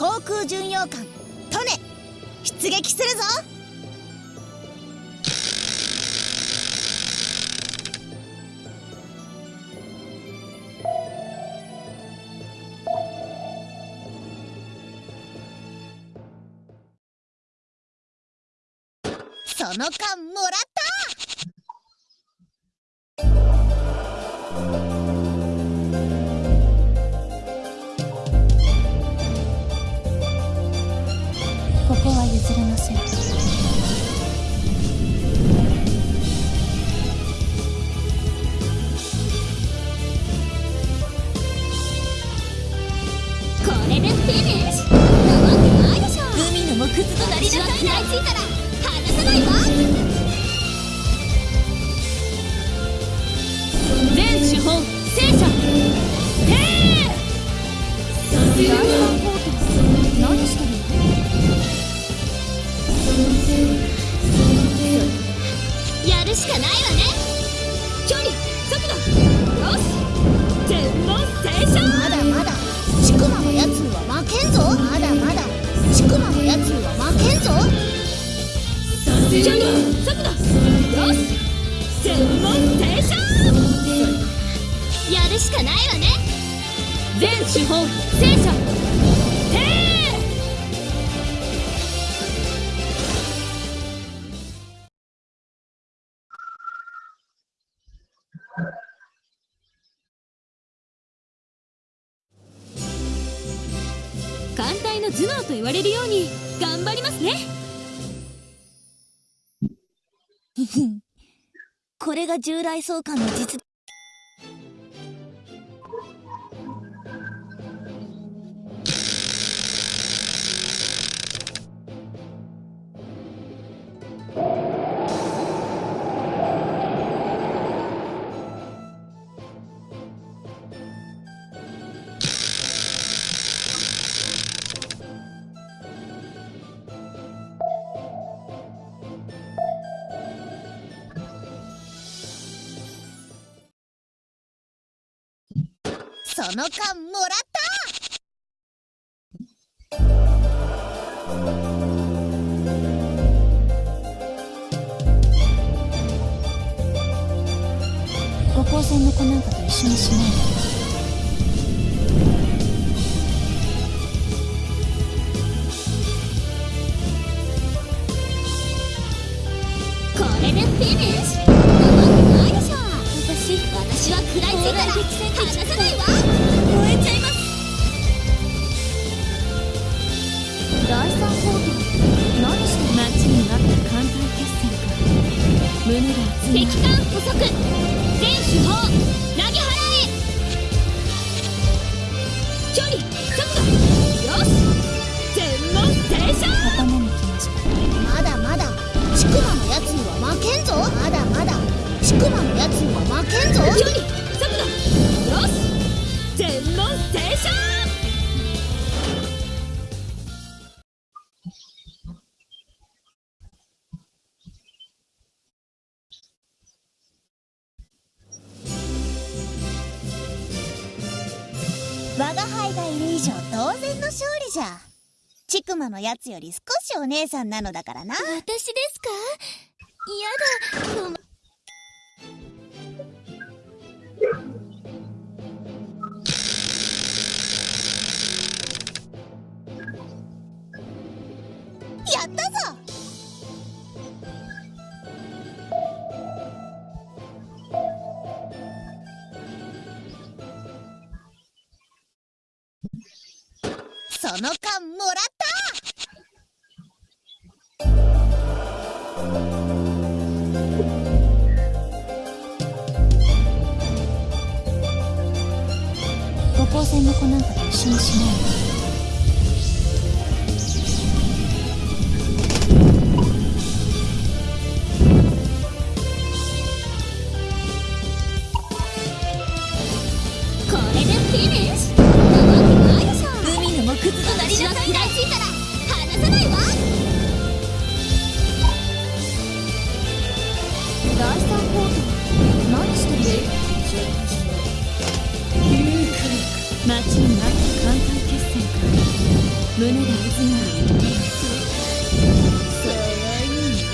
航空巡洋艦トネ出撃するぞ。その間もらった。木図となりなさい食らいついたら離さないわ全資本戦車へえ何してるやるしかないわね距離速度よし全問正勝まだまだ。ちくまのやつには負けんぞ。まだ。やつには負けんぞ距離速度よし全問正勝やるしかないわね。全資本戦車への頭脳と言われるように頑張りますねこれが従来相関の実その間もらった。五光線の子なんかと一緒にしないで何して待ちに待った艦隊決戦か胸が熱い敵艦捕捉全手法投げ払え距離。速度よし。全問正勝。我が輩がいる以上当然の勝利じゃ。ちくまのやつより少しお姉さんなのだからな。私ですか？嫌だ。やったぞの缶もらった。五光線の子なんかと一緒にしないで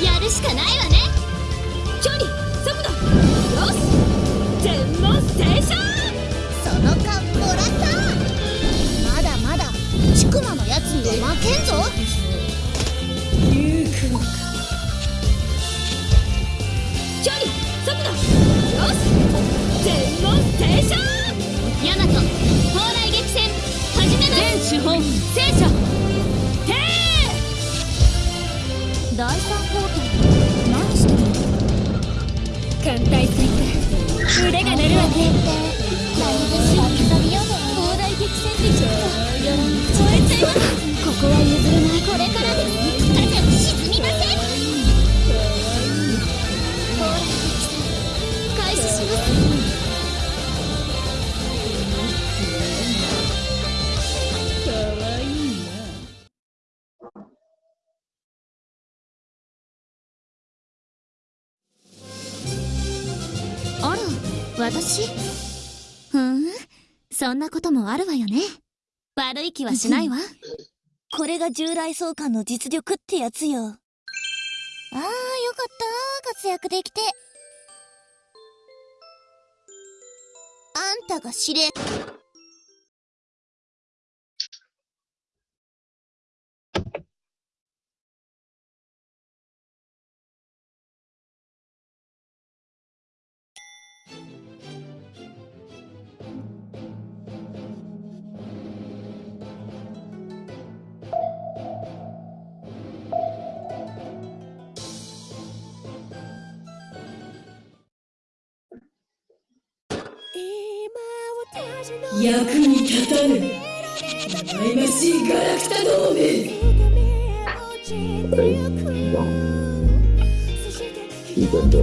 やるしかないわね。距離速度よし全問その勘もらったまだまだちくまのやつには負けんぞ。行くのか距離速度よし全問正将ヤマト蓬莱激戦。始めます。全手本聖書第三法廷何してるの？艦隊戦から腕が鳴るわね。私？ふんそんなこともあるわよね。悪い気はしないわ。これが従来相関の実力ってやつよ。ああよかった。活躍できて。あんたが司令役に立たぬ。忌ましいガラクタどもめ日本的，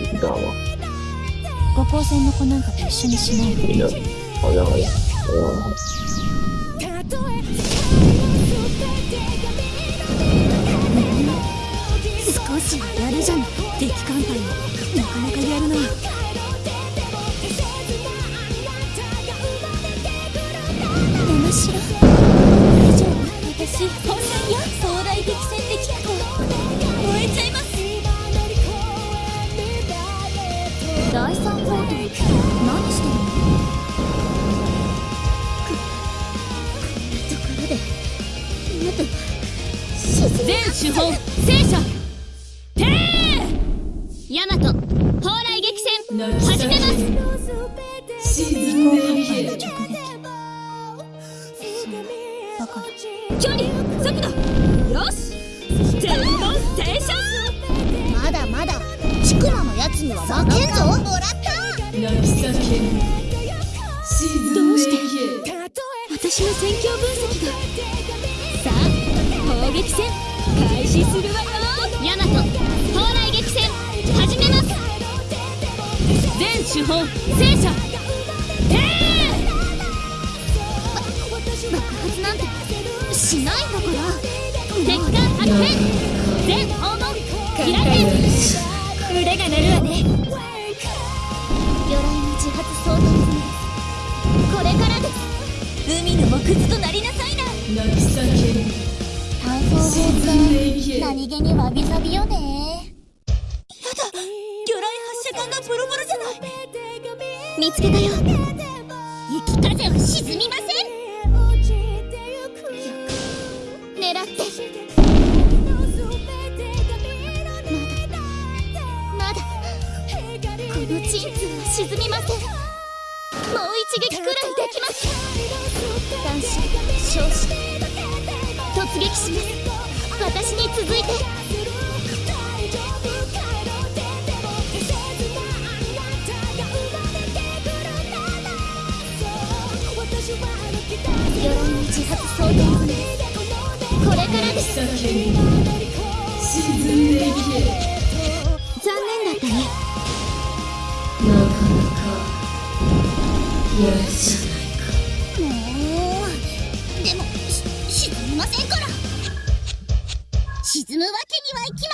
你知道吗？五光線の子なんかと一緒にしないで少しはやるじゃない。敵艦隊もし本来や壮大激戦できたと燃えちゃいます第三コート何してるの？こんなところで元は沈全手本離速度。よし。全問正将まだまだちくまのやつには負けんぞもらった泣き叫ぶ沈んでいけ私の戦況分析がさあ砲撃戦開始するわよヤマト蓬莱激戦始めます全手本聖書全訪問開け腕が鳴るわね魚雷の自発相当これからです海の木図となりなさいな泣き叫ぶ炭素法沈んでいけって何気にわびさびよ。ね魚雷発射管がボロボロじゃない見つけたよ。雪風は沈みません狙ってまだこの鎮痛は沈みません。もう一撃くらいできます。男子少子突撃します。私に続いて。はいきま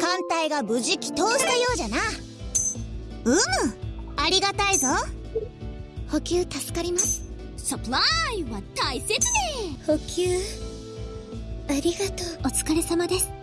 艦隊が無事帰投したようじゃな。うむありがたいぞ。補給助かります。サプライは大切ね。補給。ありがとう。お疲れ様です